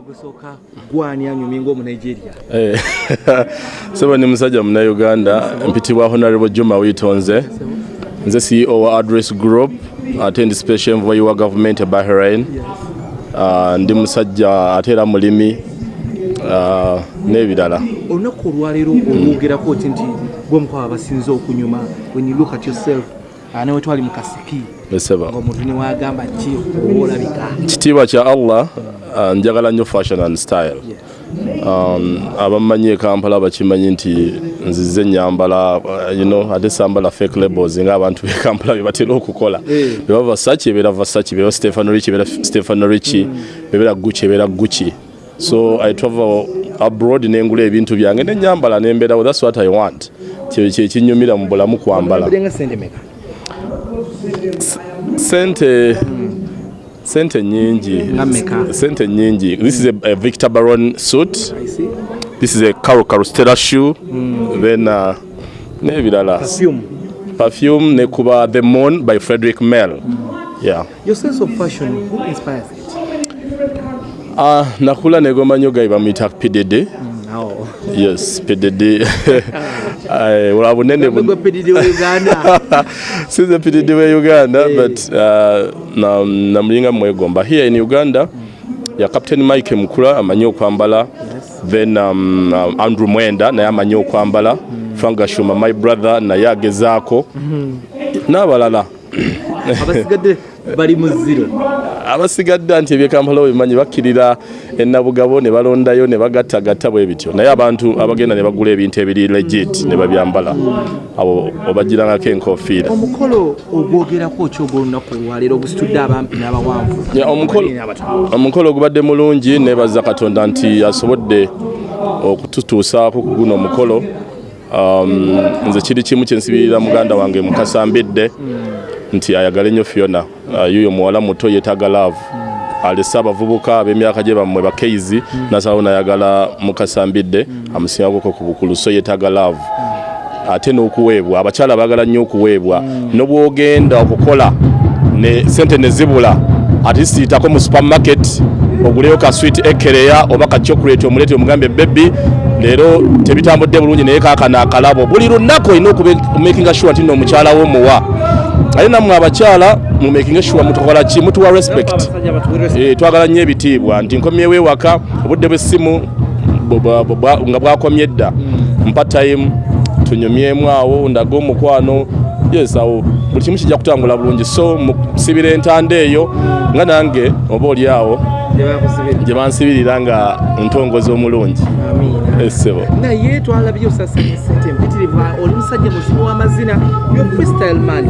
ogusooka gwani anyumye ng'omunigeria Eh, sebo ni musajja munauganda mpitibwa honorable juma witonze. Nze ceo wa address group ate ndi special envoy wa government e bahrain. Ah, ndi musajja ate era mulimi ah, n'ebirala. Olunaku olwaleero olwogerako oti nti gwomukwaba basinze okunyuma when you look at yourself ane we twali mu kasipi. Eseba ng'omuntu newagamba ki olabika kitiibwa kya allah ah, njagala nnyo fashion and style. Um, abamanyi e kampala bakimanyi nti nzize nyambala uh, you know, ate sambala fake labels ng'abantu be kampala bebatera okukola. Eh. beba vasachi ebeera vasachi beba stefano richi ebeera stefano richi bebeera guchi ebeera guchi so i travel abroad nengula ebintu byange nenyambala nembeerawo. Thats what i want. Kye kyekinyumira mu bulamu kwambala. Nga sente sente nyingi. Sente nyingi. This is a, a victor baron suit. I see. this is a caro carostella shoe. Then uh, n'ebirala. Perfume. Perfume nekuba the moon by frederick mel yeah. Your sense of fashion who inspires it? Uh, nakula negomba nnyo gayi bamuyita pdd oh. yes pdd Olwa bunene bu- gwe pedidi wa uganda. Sinze pdd we uganda but uh, na- namulinga mwegomba. Here in uganda ya captain mike mukura amanyi okwambala. Then um, um, andrew mwenda naye amanyi okwambala. Frank gashuma my brother naye agezaako. N'abalala. Abasigadde bali mu ziro abasigadde nti ebyekampala bimanyi bakkirira enabugabo ne balondayo ne bagattagatta bwe bityo. Naye abantu abagenda ne bagula ebintu ebiri legit ne babyambala. Abo obagirangako enkofiira omukolo ogwogerako ki ogwolunaku olwaleero ogusitudde abampi n'abawanvu. Omukolo ogubadde mulungi nebaza katonda nti asobodde okututuusaako ku guno omukolo. Um, nze kiri kimu kyensibirira muganda wange mukasambidde nti ayagale nnyo fiona. Uh, yuyo muwala muto yeetaaga laavu alese abavubuka ab'emyaka gye bammwe bakeizi nasalawo nayagala mukasambidde amusingako ku bukulu so yeetaaga laavu ate n'okuweebwa abakyala baagala nnyo okuweebwa. N'obwogenda okukola ne sente ne zibula ate siitako mu supermarket oguleyo ka sweet ekereya oba ka chocolate omuleete omugambe bebi leero tebitambudde bulungi naye kaakano akalabo. Buli lunaku olina okumakinga sure nti nno omukyala wo muwa ate nammwe abakyala mumakinga sure mutukola ki? Mutuwa respect. Eh, twagala nnyo ebitiibwa nti nkomyewo ewaka obudde bw'essimu nga bwakomye edda mpa time tunyumyemu awo ndage omukwano. Yes awo buli kimu kijja kutambula bulungi. So musibira entanda eyo nga nange oba oli awo gye bansibirira nga ntongoza omulungi essebo naye twalabye osasanya sente empitirivu oli musajja muzibu w'amazina yo freestyle man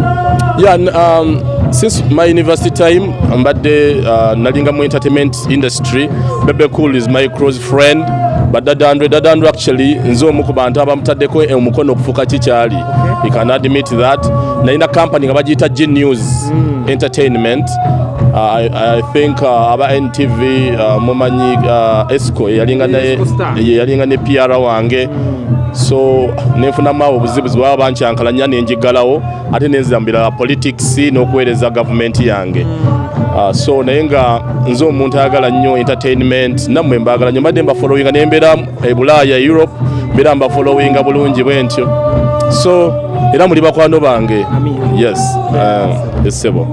n- um, since my university time mbadde uh, nalinga mu entertainment industry. Bebe cool is my close friend but dadandwe actually nze omu ku bantu abamutaddeko omukono okufuuka kikyali he can admit that. Nalina company nga bagiyita g news entertainment. Uh, I, I think uh, aba ntv uh, mumanyi uh, esco yalinga ne, pr wange so nenfunamu awo obuzibuzi bwaba bankyankalanya nenjigalawo ate nenzambira politics n'okuweereza gavumenti yange. Uh, so naye nga nze omuntu ayagala nnyo entertainment nammwe mbaagala nnyo mbadde mbafollowinga nembeera e bulaaya europe mbeera mbafollowinga bulungi bwe ntyo. So era muli bakwano bange? Yes uh, essebo